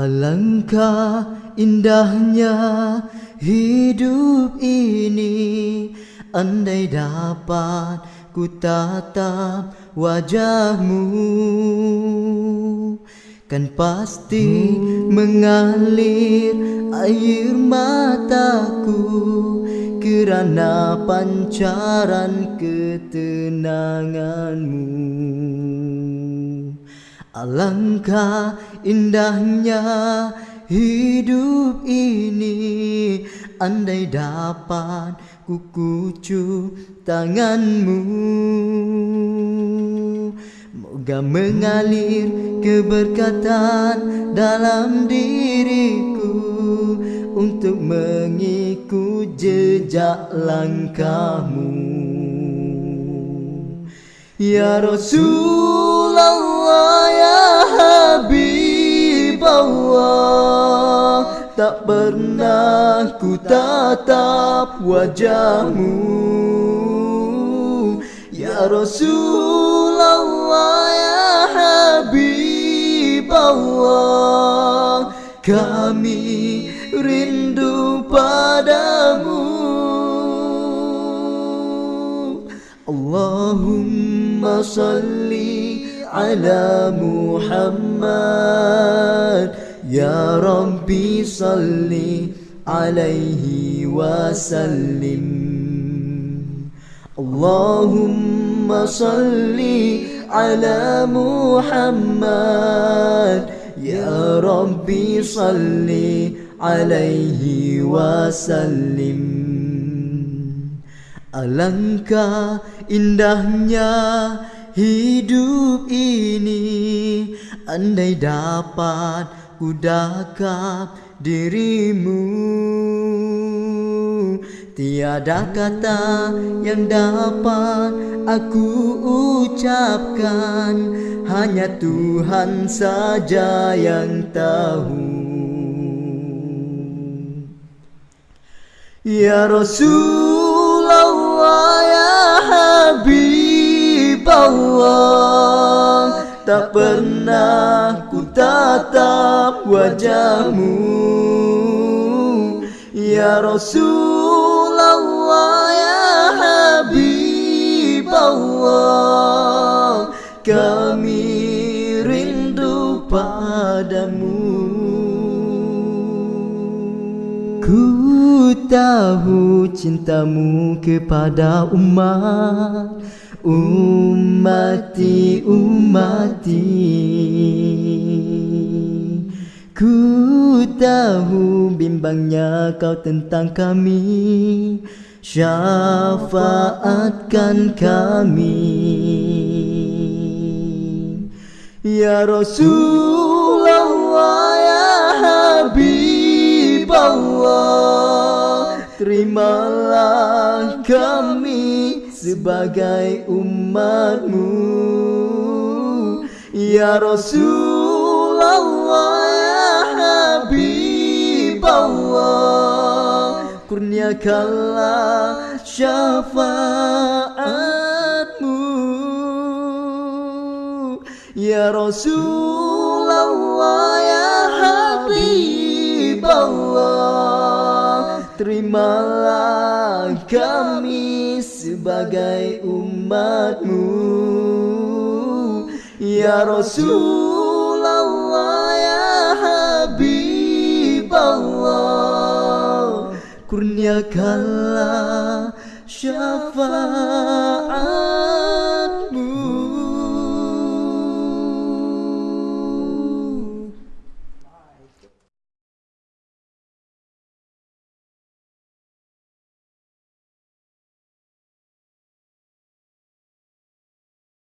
Alangkah indahnya hidup ini Andai dapat ku tatap wajahmu. Kan pasti mengalir air mataku Kerana pancaran ketenanganmu Alangkah indahnya hidup ini. Andai dapat ku kucup tanganmu. Moga mengalir keberkatan dalam diriku Untuk mengikut jejak langkahmu. Ya Rasulullah Allah Tak pernah ku tatap wajahmu. Ya Rasulullah ya Habib Allah Kami rindu padamu. Allahumma salli ala Muhammad Ya Rabbi salli alaihi wasallim Allahumma salli ala Muhammad Ya Rabbi salli alaihi wasallim Alangkah indahnya hidup ini. Andai dapat ku dakap dirimu. Tiada kata yang dapat aku ucapkan. Hanya Tuhan saja yang tahu. Ya Rasulullah ya Habib Allah. Tak pernah ku tatap wajahmu. Ya Rasulullah ya Habib Allah. Kami rindu padamu. Ku tahu cintamu kepada umat Umati umati. Ku tahu bimbangnya kau tentang kami. Syafaatkan kami. Ya Rasulullah ya Habib Allah Terimalah kami sebagai umatmu. Ya Rasulullah ya Habib Allah Kurniakanlah syafaatmu. Ya Rasulullah ya Habib Allah Terimalah kami sebagai umatmu. Ya Rasulullah ya Habib Allah Kurniakanlah syafaat